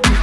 Bye.